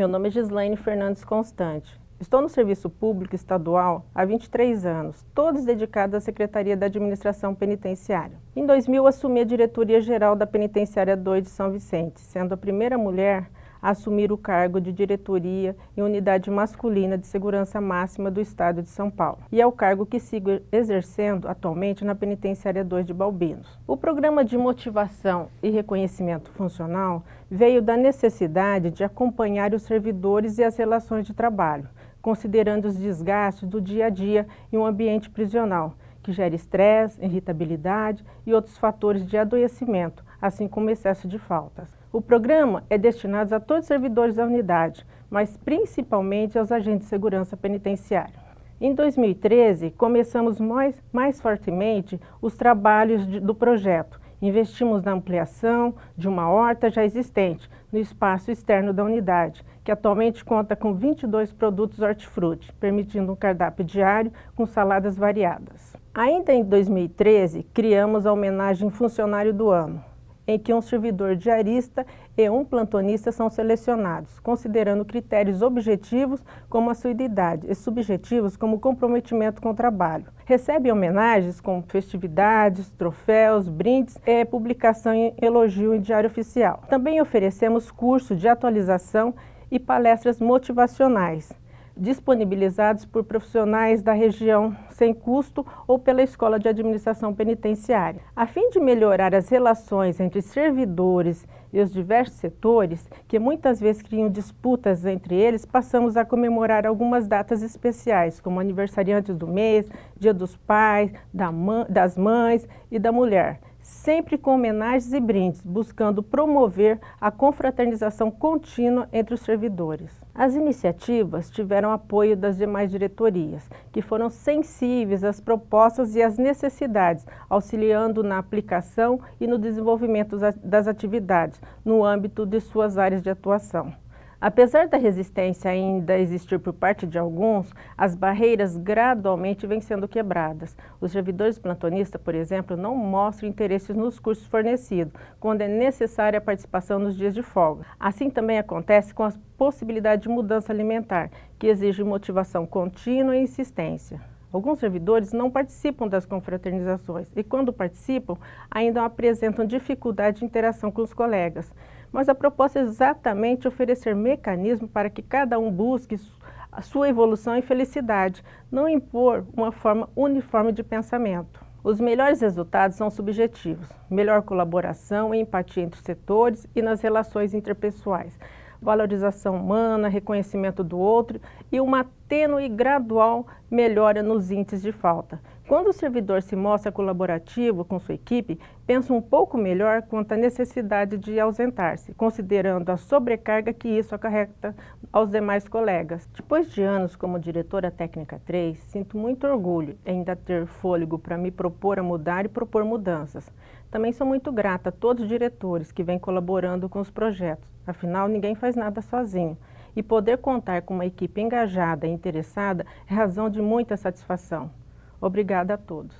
Meu nome é Gislaine Fernandes Constante. Estou no Serviço Público Estadual há 23 anos, todos dedicados à Secretaria da Administração Penitenciária. Em 2000, assumi a Diretoria Geral da Penitenciária 2 de São Vicente, sendo a primeira mulher assumir o cargo de diretoria em unidade masculina de segurança máxima do Estado de São Paulo. E é o cargo que sigo exercendo atualmente na Penitenciária 2 de Balbinos. O programa de motivação e reconhecimento funcional veio da necessidade de acompanhar os servidores e as relações de trabalho, considerando os desgastes do dia a dia em um ambiente prisional, que gera estresse, irritabilidade e outros fatores de adoecimento, assim como excesso de faltas. O programa é destinado a todos os servidores da unidade, mas principalmente aos agentes de segurança penitenciária. Em 2013, começamos mais, mais fortemente os trabalhos de, do projeto. Investimos na ampliação de uma horta já existente no espaço externo da unidade, que atualmente conta com 22 produtos hortifruti, permitindo um cardápio diário com saladas variadas. Ainda em 2013, criamos a homenagem Funcionário do Ano, em que um servidor diarista e um plantonista são selecionados, considerando critérios objetivos como a sua idade e subjetivos como comprometimento com o trabalho. Recebe homenagens como festividades, troféus, brindes e publicação em elogio em diário oficial. Também oferecemos cursos de atualização e palestras motivacionais, disponibilizados por profissionais da região sem custo ou pela Escola de Administração Penitenciária. A fim de melhorar as relações entre servidores e os diversos setores, que muitas vezes criam disputas entre eles, passamos a comemorar algumas datas especiais, como aniversariantes do mês, Dia dos Pais, das Mães e da Mulher, sempre com homenagens e brindes, buscando promover a confraternização contínua entre os servidores. As iniciativas tiveram apoio das demais diretorias, que foram sensíveis às propostas e às necessidades, auxiliando na aplicação e no desenvolvimento das atividades, no âmbito de suas áreas de atuação. Apesar da resistência ainda existir por parte de alguns, as barreiras gradualmente vêm sendo quebradas. Os servidores plantonistas, por exemplo, não mostram interesse nos cursos fornecidos, quando é necessária a participação nos dias de folga. Assim também acontece com a possibilidade de mudança alimentar, que exige motivação contínua e insistência. Alguns servidores não participam das confraternizações e, quando participam, ainda apresentam dificuldade de interação com os colegas mas a proposta é exatamente oferecer mecanismos para que cada um busque a sua evolução e felicidade, não impor uma forma uniforme de pensamento. Os melhores resultados são subjetivos, melhor colaboração e empatia entre os setores e nas relações interpessoais, valorização humana, reconhecimento do outro e uma tênue e gradual melhora nos índices de falta. Quando o servidor se mostra colaborativo com sua equipe, pensa um pouco melhor quanto à necessidade de ausentar-se, considerando a sobrecarga que isso acarreta aos demais colegas. Depois de anos como diretora técnica 3, sinto muito orgulho em ainda ter fôlego para me propor a mudar e propor mudanças. Também sou muito grata a todos os diretores que vêm colaborando com os projetos, afinal ninguém faz nada sozinho. E poder contar com uma equipe engajada e interessada é razão de muita satisfação. Obrigada a todos.